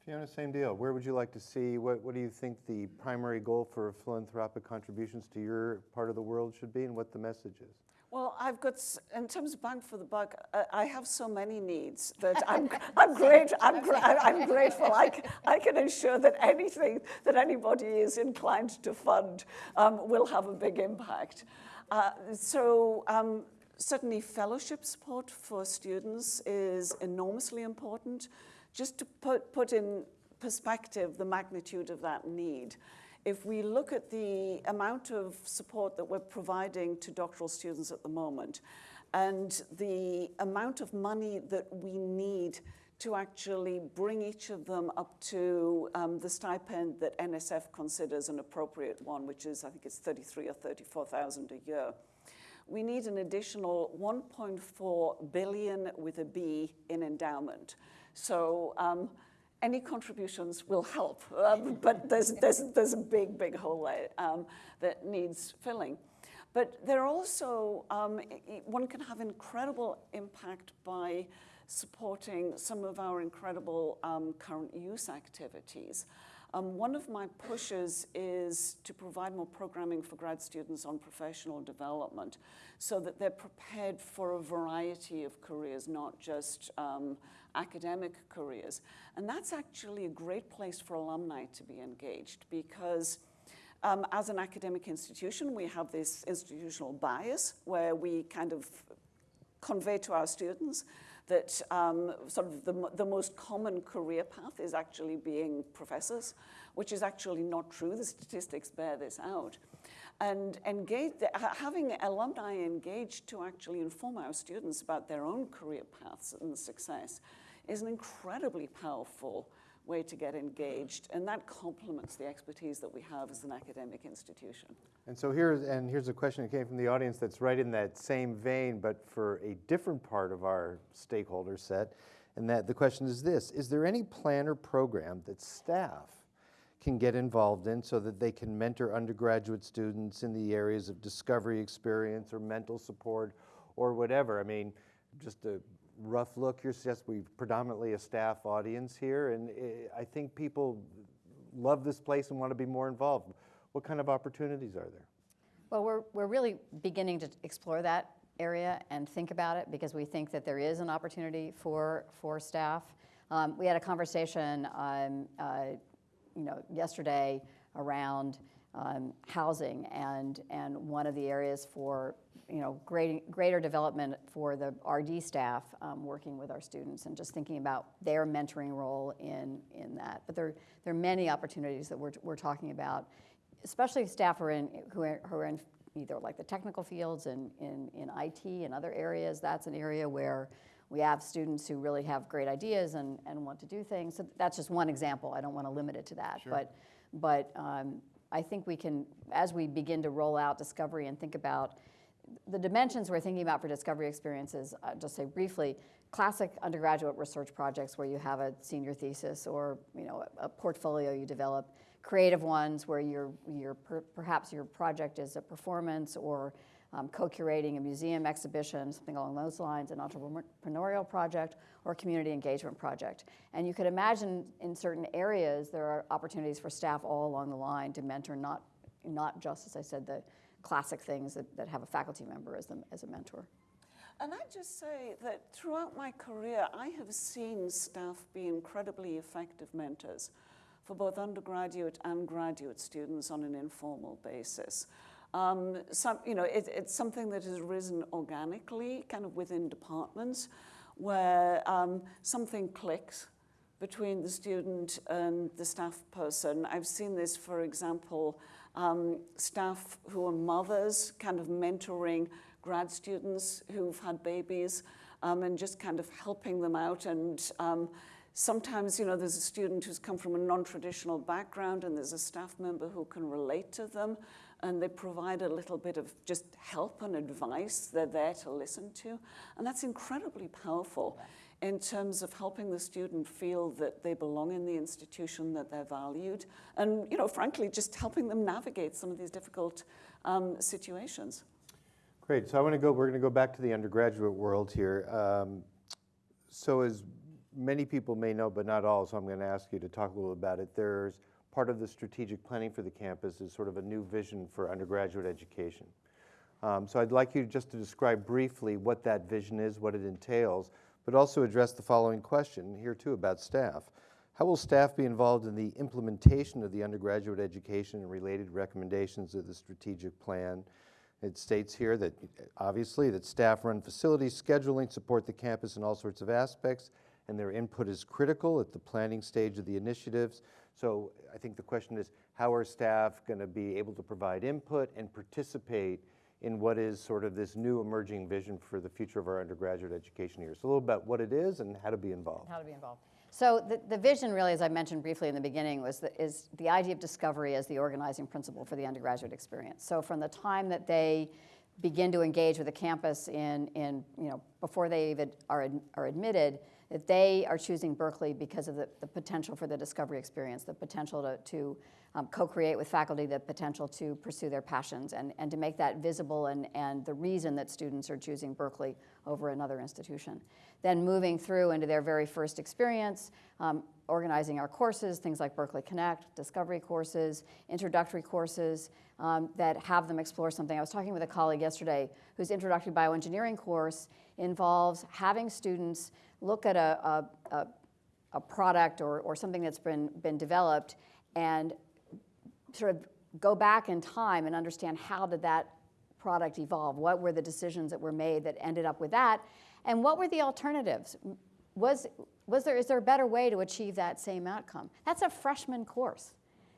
Fiona, same deal. Where would you like to see, what, what do you think the primary goal for philanthropic contributions to your part of the world should be and what the message is? Well, I've got, in terms of bang for the buck, I have so many needs *laughs* that I'm, I'm great, I'm, I'm grateful. I, I can ensure that anything that anybody is inclined to fund um, will have a big impact. Uh, so um, certainly fellowship support for students is enormously important. Just to put, put in perspective the magnitude of that need, if we look at the amount of support that we're providing to doctoral students at the moment and the amount of money that we need to actually bring each of them up to um, the stipend that NSF considers an appropriate one, which is, I think it's 33 or 34,000 a year. We need an additional 1.4 billion with a B in endowment. So um, any contributions will help, um, *laughs* but there's, there's, there's a big, big hole there um, that needs filling. But there are also, um, one can have incredible impact by supporting some of our incredible um, current use activities. Um, one of my pushes is to provide more programming for grad students on professional development so that they're prepared for a variety of careers, not just um, academic careers. And that's actually a great place for alumni to be engaged because um, as an academic institution, we have this institutional bias where we kind of convey to our students that um, sort of the, the most common career path is actually being professors, which is actually not true. The statistics bear this out. And engage, having alumni engaged to actually inform our students about their own career paths and success is an incredibly powerful way to get engaged, and that complements the expertise that we have as an academic institution. And so here's, and here's a question that came from the audience that's right in that same vein, but for a different part of our stakeholder set. And that the question is this Is there any plan or program that staff can get involved in so that they can mentor undergraduate students in the areas of discovery experience or mental support or whatever? I mean, just a rough look here suggests we've predominantly a staff audience here, and I think people love this place and want to be more involved. What kind of opportunities are there? Well, we're, we're really beginning to explore that area and think about it because we think that there is an opportunity for, for staff. Um, we had a conversation, um, uh, you know, yesterday around um, housing and, and one of the areas for, you know, great, greater development for the RD staff um, working with our students and just thinking about their mentoring role in, in that. But there, there are many opportunities that we're, we're talking about especially staff who are in, who are, who are in either like the technical fields and in, in IT and other areas, that's an area where we have students who really have great ideas and, and want to do things. So that's just one example. I don't want to limit it to that. But, but um, I think we can, as we begin to roll out discovery and think about the dimensions we're thinking about for discovery experiences, uh, just say briefly, classic undergraduate research projects where you have a senior thesis or you know a, a portfolio you develop, creative ones where your your per, perhaps your project is a performance or um, co-curating a museum exhibition, something along those lines, an entrepreneurial project or a community engagement project. And you could imagine in certain areas there are opportunities for staff all along the line to mentor not not just as I said the classic things that, that have a faculty member as, the, as a mentor. And I'd just say that throughout my career, I have seen staff be incredibly effective mentors for both undergraduate and graduate students on an informal basis. Um, some, you know, it, it's something that has risen organically, kind of within departments, where um, something clicks between the student and the staff person. I've seen this, for example, um, staff who are mothers kind of mentoring grad students who've had babies um, and just kind of helping them out. And um, sometimes, you know, there's a student who's come from a non-traditional background and there's a staff member who can relate to them and they provide a little bit of just help and advice they're there to listen to. And that's incredibly powerful in terms of helping the student feel that they belong in the institution, that they're valued, and, you know, frankly, just helping them navigate some of these difficult um, situations. Great. So I want to go. We're going to go back to the undergraduate world here. Um, so as many people may know, but not all, so I'm going to ask you to talk a little about it. There's part of the strategic planning for the campus is sort of a new vision for undergraduate education. Um, so I'd like you just to describe briefly what that vision is, what it entails, but also address the following question here too about staff. How will staff be involved in the implementation of the undergraduate education and related recommendations of the strategic plan? It states here that obviously that staff run facilities, scheduling, support the campus in all sorts of aspects, and their input is critical at the planning stage of the initiatives. So I think the question is, how are staff going to be able to provide input and participate in what is sort of this new emerging vision for the future of our undergraduate education here? So a little about what it is and how to be involved. How to be involved. So the, the vision really, as I mentioned briefly in the beginning, was the, is the idea of discovery as the organizing principle for the undergraduate experience. So from the time that they begin to engage with the campus in, in you know, before they even are, are admitted, that they are choosing Berkeley because of the, the potential for the discovery experience, the potential to, to um, co-create with faculty, the potential to pursue their passions and, and to make that visible and, and the reason that students are choosing Berkeley over another institution. Then moving through into their very first experience, um, organizing our courses, things like Berkeley Connect, discovery courses, introductory courses um, that have them explore something. I was talking with a colleague yesterday whose introductory bioengineering course involves having students look at a, a, a, product or, or something that's been, been developed and sort of go back in time and understand how did that product evolve? What were the decisions that were made that ended up with that? And what were the alternatives? Was, was there, is there a better way to achieve that same outcome? That's a freshman course.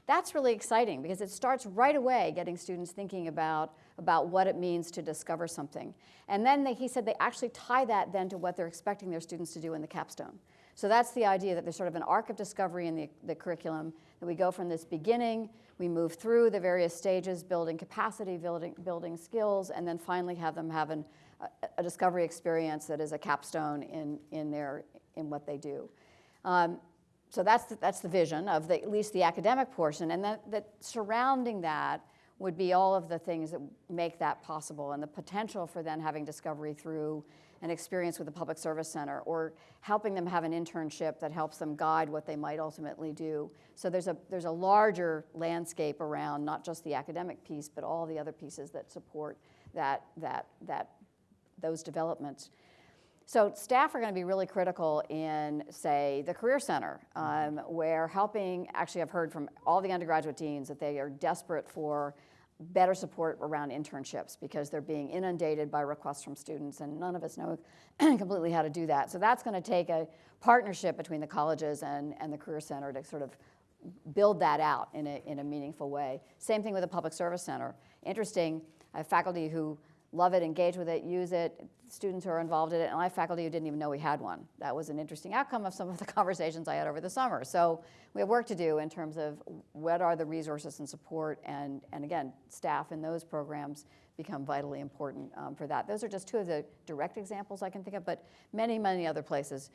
That's really exciting because it starts right away getting students thinking about, about what it means to discover something. And then they, he said they actually tie that then to what they're expecting their students to do in the capstone. So that's the idea that there's sort of an arc of discovery in the, the curriculum, that we go from this beginning, we move through the various stages, building capacity, building, building skills, and then finally have them have an, a, a discovery experience that is a capstone in, in, their, in what they do. Um, so that's the, that's the vision of the, at least the academic portion, and that, that surrounding that would be all of the things that make that possible and the potential for then having discovery through an experience with the Public Service Center or helping them have an internship that helps them guide what they might ultimately do. So there's a, there's a larger landscape around not just the academic piece, but all the other pieces that support that, that, that, those developments. So staff are going to be really critical in, say, the Career Center, um, where helping, actually I've heard from all the undergraduate deans that they are desperate for better support around internships because they're being inundated by requests from students and none of us know *clears throat* completely how to do that. So that's going to take a partnership between the colleges and, and the Career Center to sort of build that out in a, in a meaningful way. Same thing with the Public Service Center. Interesting, I have faculty who love it, engage with it, use it, students who are involved in it, and I have faculty who didn't even know we had one. That was an interesting outcome of some of the *laughs* conversations I had over the summer. So we have work to do in terms of what are the resources and support, and, and again, staff in those programs become vitally important um, for that. Those are just two of the direct examples I can think of, but many, many other places.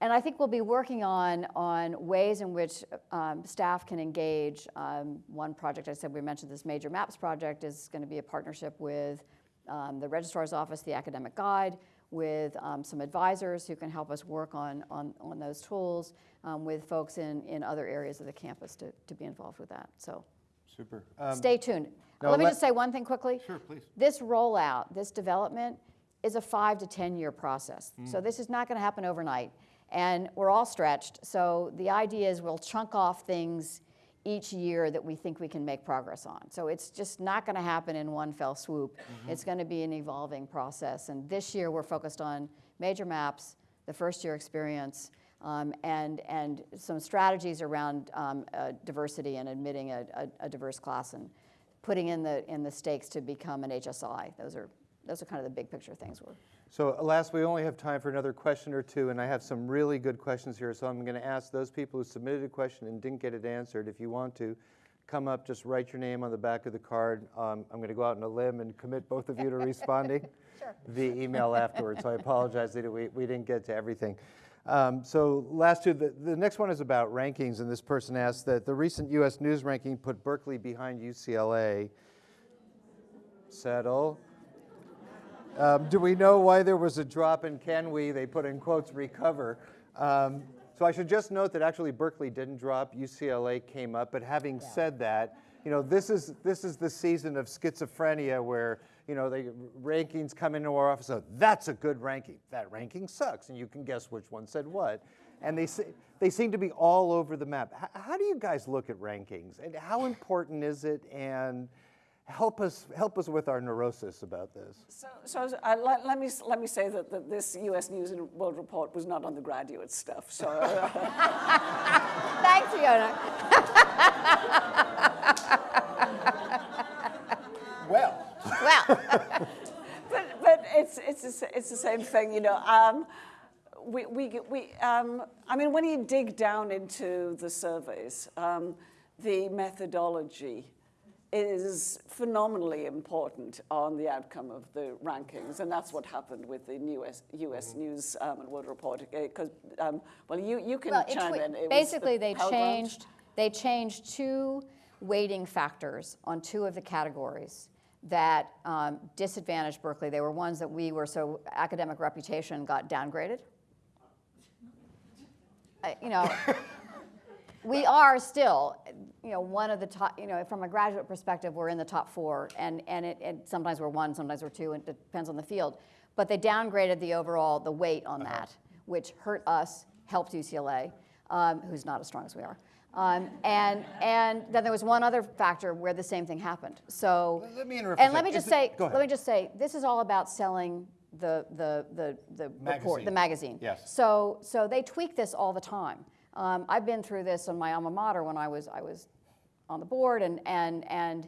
And I think we'll be working on, on ways in which um, staff can engage. Um, one project I said we mentioned this major maps project is going to be a partnership with um, the registrar's office, the academic guide, with um, some advisors who can help us work on, on, on those tools, um, with folks in, in other areas of the campus to, to be involved with that. So Super. Um, stay tuned. no, Let me let- just say one thing quickly. Sure, please. This rollout, this development, is a five to 10 year process. So this is not going to happen overnight. And we're all stretched. So the idea is we'll chunk off things each year that we think we can make progress on. So it's just not going to happen in one fell swoop. It's going to be an evolving process. And this year we're focused on major maps, the first year experience, um, and, and some strategies around um, uh, diversity and admitting a, a, a diverse class and putting in the, in the stakes to become an HSI. Those are, those are kind of the big picture things we're So alas, we only have time for another question or two, and I have some really good questions here. So I'm going to ask those people who submitted a question and didn't get it answered, if you want to, come up, just write your name on the back of the card. Um, I'm going to go out on a limb and commit both of you to responding *laughs* via email afterwards. So I apologize that we, we didn't get to everything. Um, so last two, the, the next one is about rankings, and this person asked that the recent U.S. News ranking put Berkeley behind UCLA. Settle. Um, do we know why there was a drop and can we, they put in quotes, recover? Um, so I should just note that actually Berkeley didn't drop, UCLA came up, but having said that, you know, this is, this is the season of schizophrenia where, you know, the rankings come into our office, so that's a good ranking. That ranking sucks, and you can guess which one said what. And they, se- they seem to be all over the map. H- how do you guys look at rankings? And how important is it? And help us, help us with our neurosis about this. So, so uh, let, let, me, let me say that, that this US News and World Report was not on the graduate stuff. So, Thanks, Fiona. Well, Well, *laughs* but, but it's, it's, the it's the same thing, you know. Um, we, we, we, um, I mean, when you dig down into the surveys, um, the methodology is phenomenally important on the outcome of the rankings, and that's what happened with the US, US News um, and World Report. Because, um, well, you, you can Well, chime twi- in. It was the Basically, they Pell Grant. changed, they changed two weighting factors on two of the categories that um, disadvantaged Berkeley. They were ones that we were, so academic reputation got downgraded. I- You know, we are still, you know, one of the top, you know, from a graduate perspective, we're in the top four, and, and it, and sometimes we're one, sometimes we're two, and it depends on the field. But they downgraded the overall, the weight on that, which hurt us, helped UCLA, um, who's not as strong as we are. Um, and, and then there was one other factor where the same thing happened. So, Let- me interrupt and let me just say, it- let me just say, this is all about selling the, the, the, the report, the Magazine. magazine. Yes. So, so they tweak this all the time. Um, I've been through this on my alma mater when I was, I was on the board, and, and, and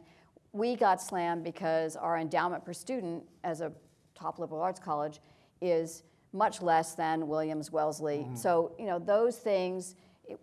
we got slammed because our endowment per student as a top liberal arts college is much less than Williams, Wellesley. So, you know, those things,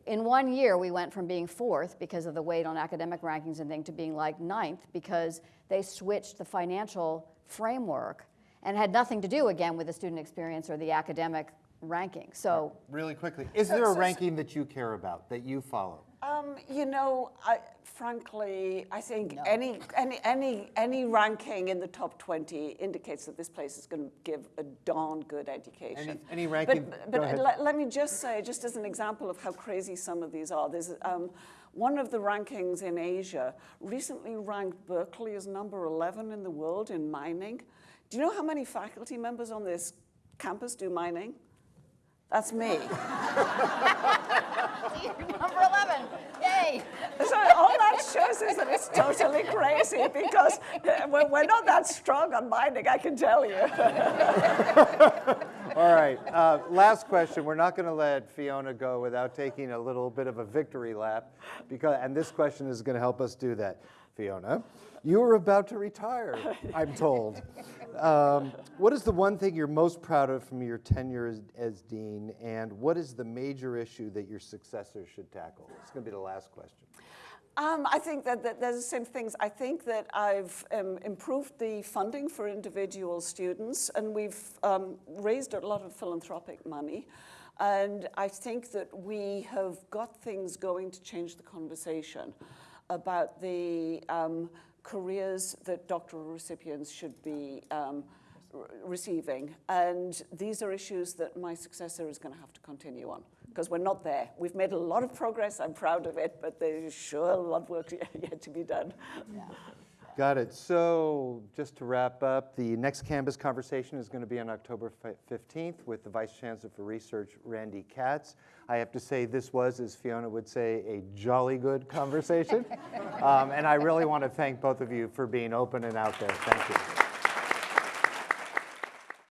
in one year, we went from being fourth because of the weight on academic rankings and thing to being like ninth because they switched the financial framework and had nothing to do again with the student experience or the academic ranking. So, Really quickly, is there a ranking that you care about, that you follow? Um, you know, I, frankly, I think any, any, any, any ranking in the top 20 indicates that this place is going to give a darn good education. Any- any ranking- But, go but ahead. let, let me just say, just as an example of how crazy some of these are, there's um, one of the rankings in Asia recently ranked Berkeley as number 11 in the world in mining. Do you know how many faculty members on this campus do mining? That's me. *laughs* number 11, yay! So all that shows is that it's totally crazy because uh, we're, we're not that strong on binding, I can tell you. *laughs* All right, uh, last question. We're not going to let Fiona go without taking a little bit of a victory lap, because, and this question is going to help us do that. Fiona, you are about to retire, I'm told. Um, what is the one thing you're most proud of from your tenure as, as dean, and what is the major issue that your successor should tackle? It's going to be the last question. Um, I think that, that there's the same things. I think that I've um, improved the funding for individual students, and we've um, raised a lot of philanthropic money. And I think that we have got things going to change the conversation about the um, careers that doctoral recipients should be um, receiving. And these are issues that my successor is going to have to continue on because we're not there. We've made a lot of progress. I'm proud of it, but there's sure a lot of work *laughs* yet to be done. Got it. So just to wrap up, the next Canvas conversation is going to be on October 15th with the Vice Chancellor for Research, Randy Katz. I have to say this was, as Fiona would say, a jolly good conversation. *laughs* Um, And I really want to thank both of you for being open and out there. Thank you.